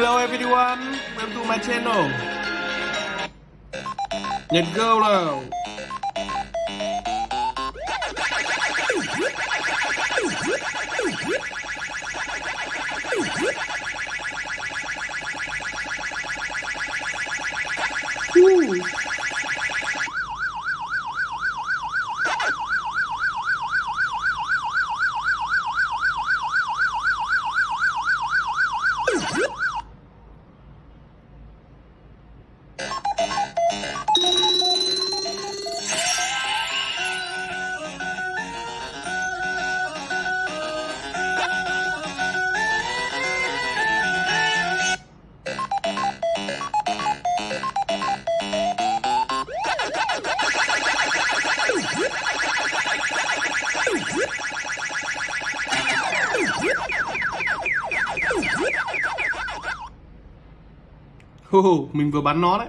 Hello everyone, welcome to my channel. Nhật Girl nào. Woo. Hô, mình vừa bắn nó đấy.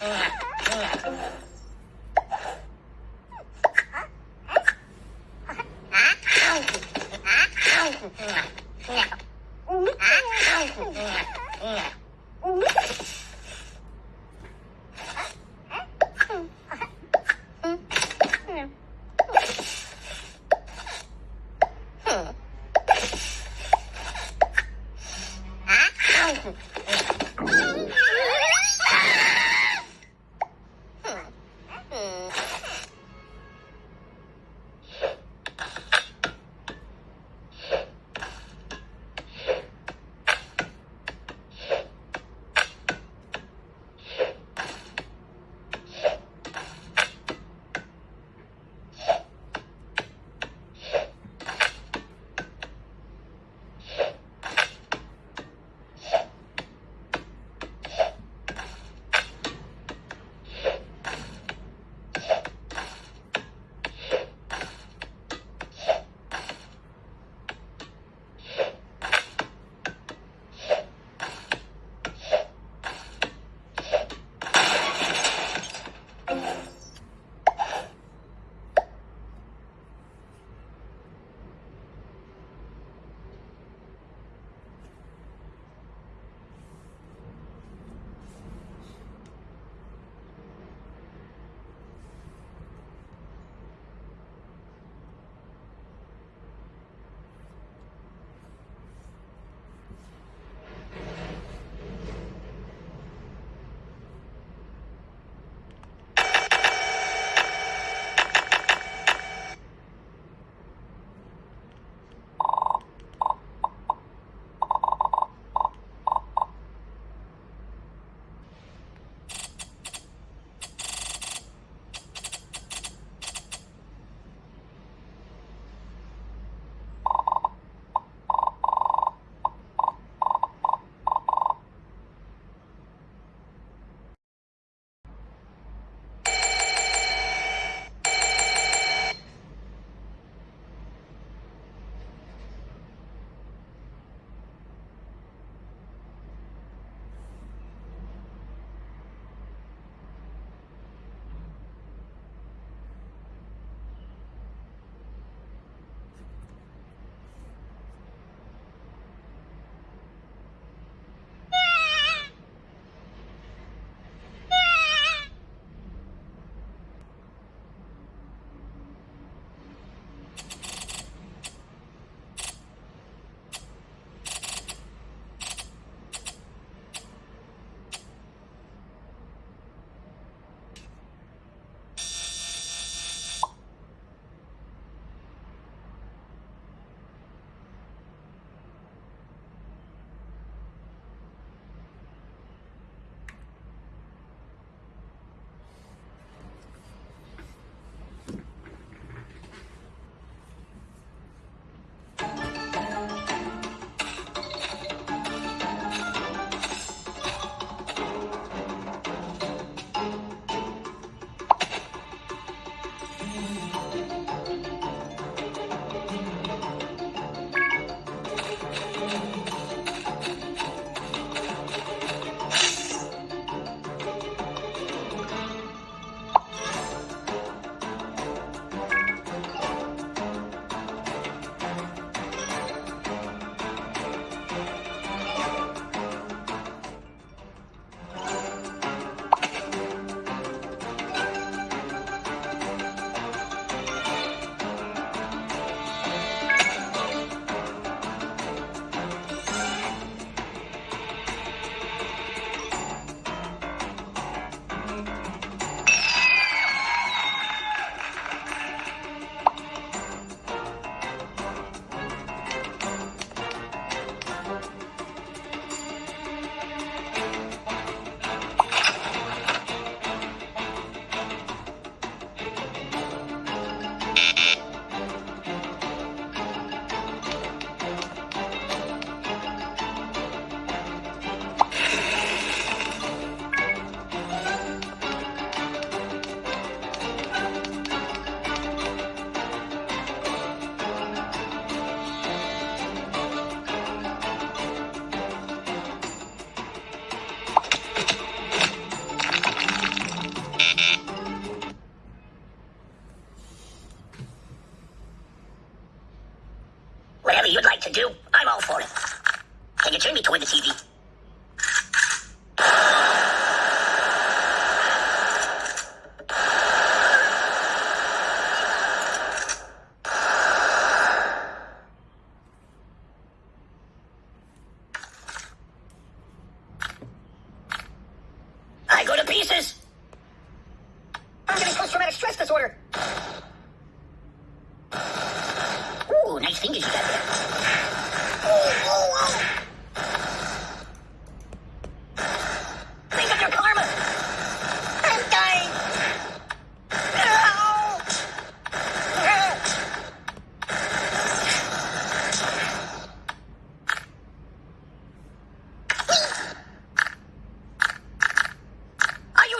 아!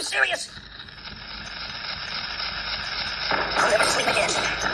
Serious? I'll never sleep again.